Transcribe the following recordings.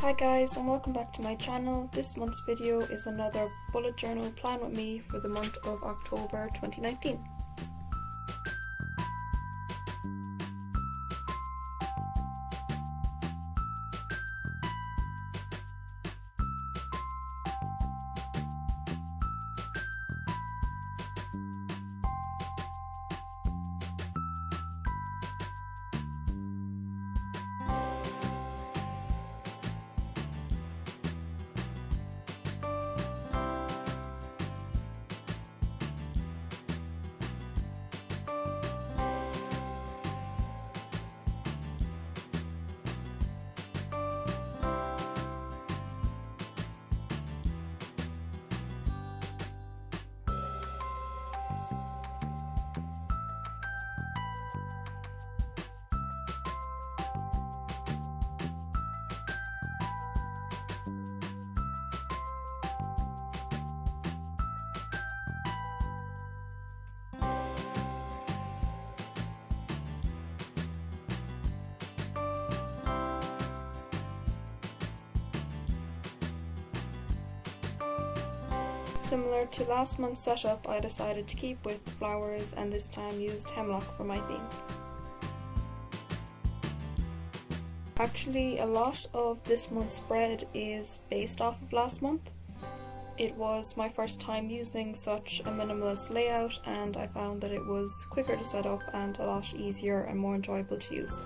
Hi guys and welcome back to my channel. This month's video is another bullet journal plan with me for the month of October 2019. Similar to last month's setup, I decided to keep with flowers and this time used hemlock for my theme. Actually, a lot of this month's spread is based off of last month. It was my first time using such a minimalist layout and I found that it was quicker to set up and a lot easier and more enjoyable to use.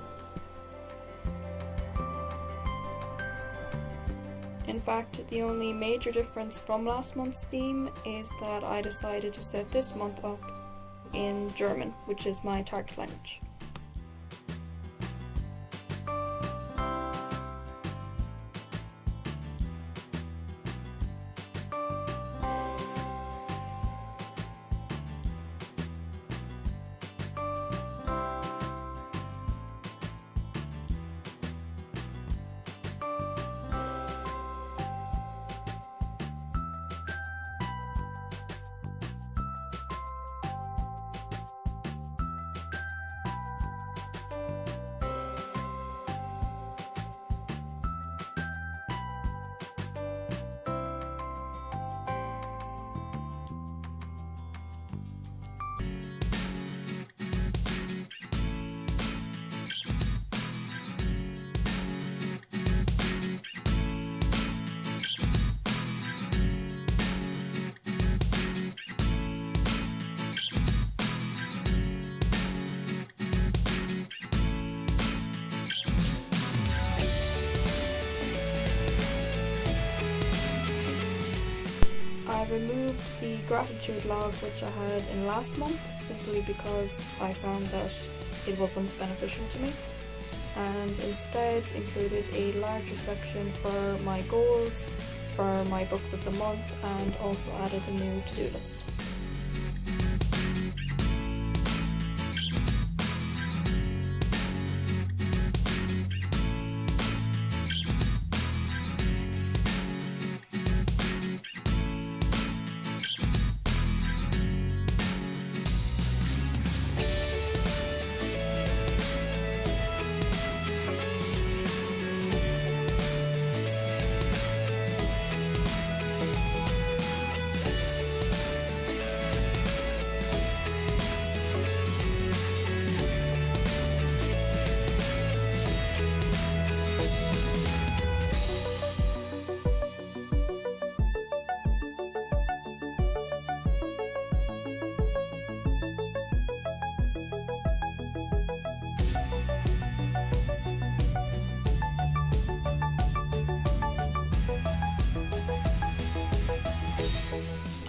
Fact, the only major difference from last month's theme is that I decided to set this month up in German, which is my target language. I removed the gratitude log which I had in last month simply because I found that it wasn't beneficial to me and instead included a larger section for my goals, for my books of the month and also added a new to-do list.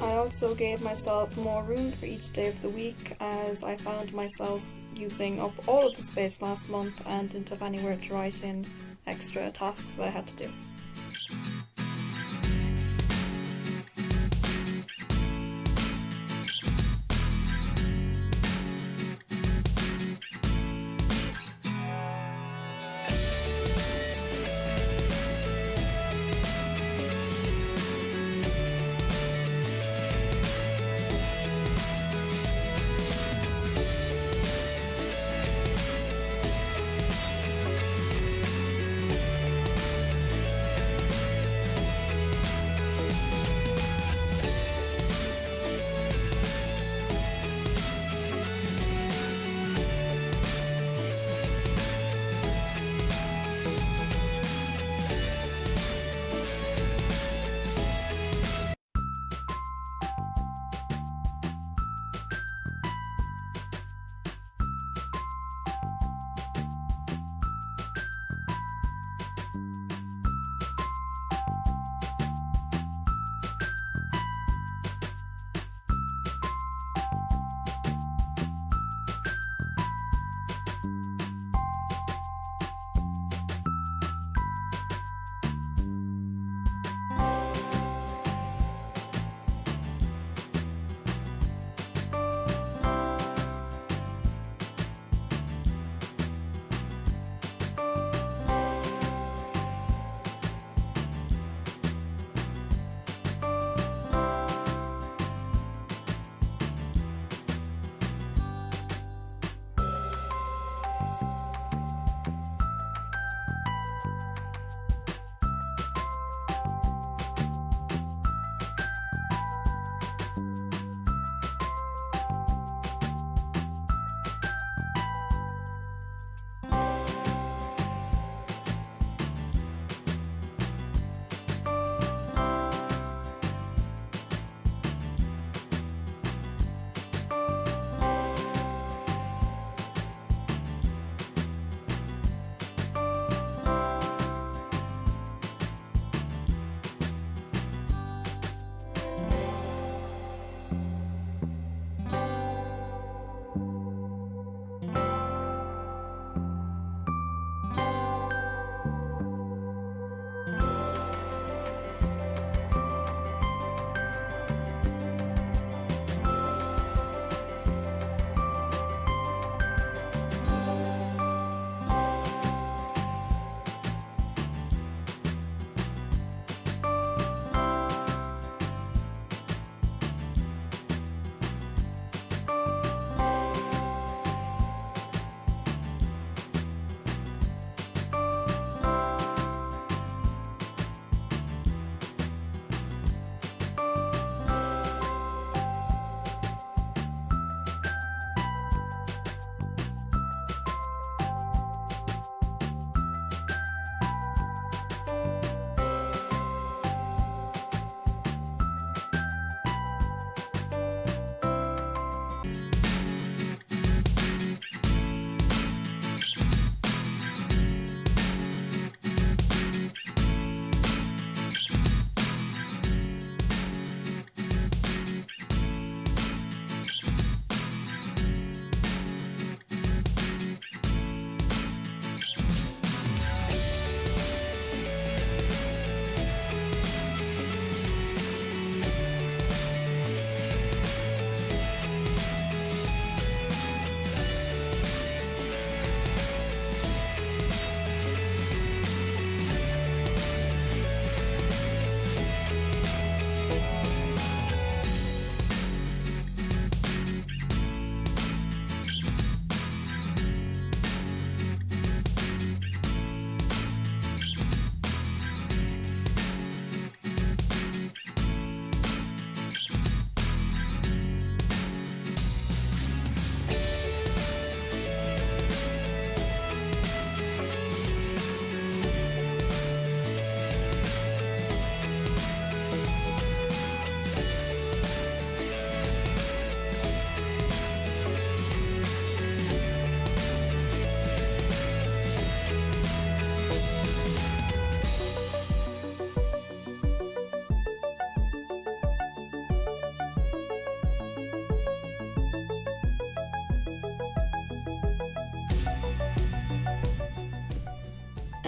I also gave myself more room for each day of the week as I found myself using up all of the space last month and didn't have anywhere to write in extra tasks that I had to do.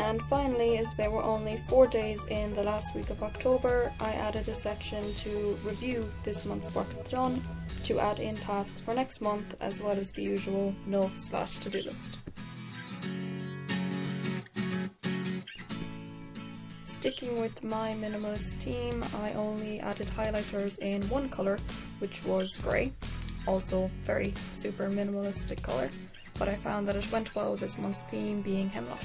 And finally, as there were only four days in the last week of October, I added a section to review this month's work done, to add in tasks for next month, as well as the usual notes slash to-do list. Sticking with my minimalist theme, I only added highlighters in one colour, which was grey. Also very super minimalistic colour, but I found that it went well with this month's theme being hemlock.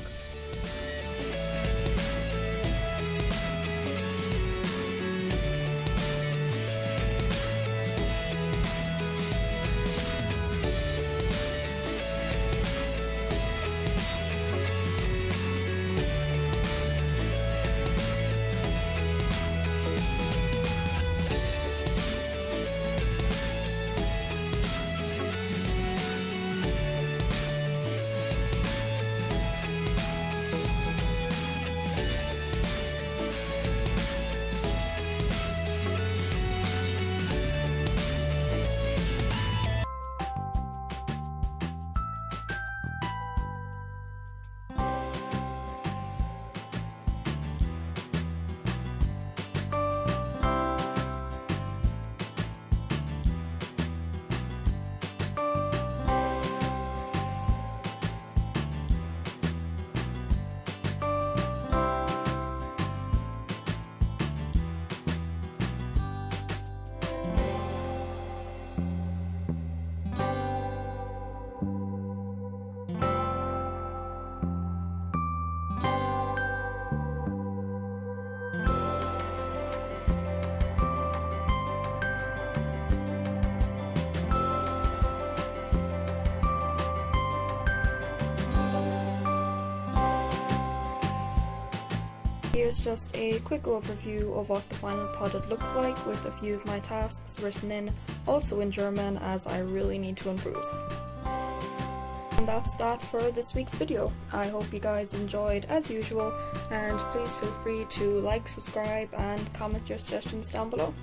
Here's just a quick overview of what the final product looks like with a few of my tasks written in, also in German as I really need to improve. And that's that for this week's video. I hope you guys enjoyed as usual and please feel free to like, subscribe and comment your suggestions down below.